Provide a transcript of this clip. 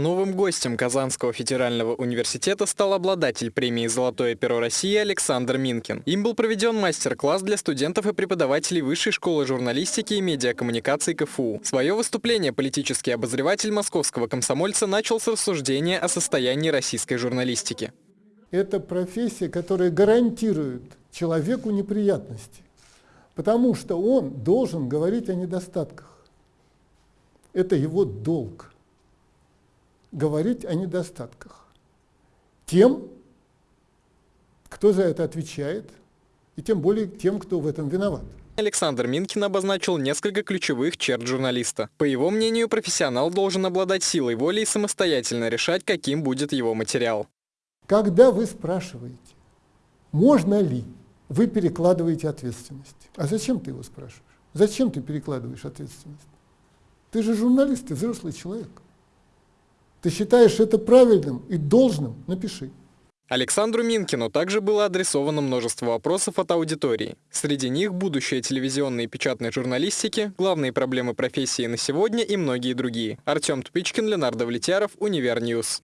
Новым гостем Казанского федерального университета стал обладатель премии «Золотое перо России» Александр Минкин. Им был проведен мастер-класс для студентов и преподавателей Высшей школы журналистики и медиакоммуникаций КФУ. Свое выступление политический обозреватель московского комсомольца начал с рассуждения о состоянии российской журналистики. Это профессия, которая гарантирует человеку неприятности, потому что он должен говорить о недостатках. Это его долг говорить о недостатках. Тем, кто за это отвечает, и тем более тем, кто в этом виноват. Александр Минкин обозначил несколько ключевых черт журналиста. По его мнению, профессионал должен обладать силой воли и самостоятельно решать, каким будет его материал. Когда вы спрашиваете, можно ли, вы перекладываете ответственность. А зачем ты его спрашиваешь? Зачем ты перекладываешь ответственность? Ты же журналист, ты взрослый человек. Ты считаешь это правильным и должным? Напиши. Александру Минкину также было адресовано множество вопросов от аудитории. Среди них будущее телевизионной и печатной журналистики, главные проблемы профессии на сегодня и многие другие. Артем Тупичкин, Ленардо Влетяров, Univer News.